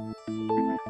Música